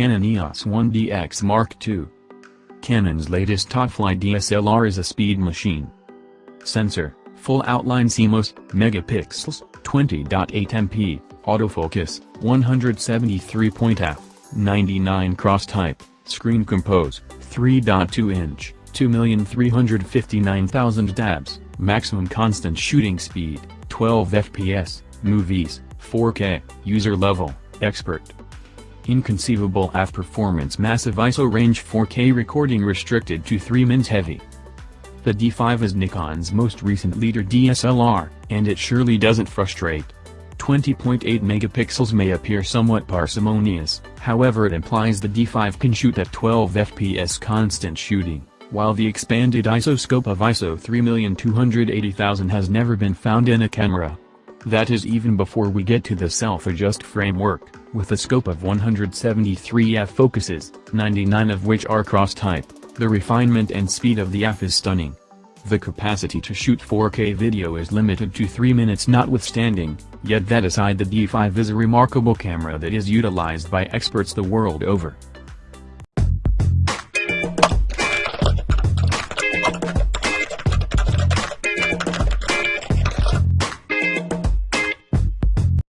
Canon EOS 1DX Mark II. Canon's latest top-fly DSLR is a speed machine. Sensor, full outline CMOS, megapixels, 20.8 MP, autofocus, 173 point f, 99 cross type, screen compose, 3.2 inch, 2,359,000 dabs, maximum constant shooting speed, 12 fps, movies, 4K, user level, expert. Inconceivable AF performance massive ISO range 4K recording restricted to 3 mins heavy. The D5 is Nikon's most recent leader DSLR, and it surely doesn't frustrate. 20.8 megapixels may appear somewhat parsimonious, however it implies the D5 can shoot at 12 fps constant shooting, while the expanded ISO scope of ISO 3280000 has never been found in a camera. That is even before we get to the self-adjust framework, with a scope of 173 f-focuses, 99 of which are cross-type, the refinement and speed of the f is stunning. The capacity to shoot 4K video is limited to 3 minutes notwithstanding, yet that aside the D5 is a remarkable camera that is utilized by experts the world over.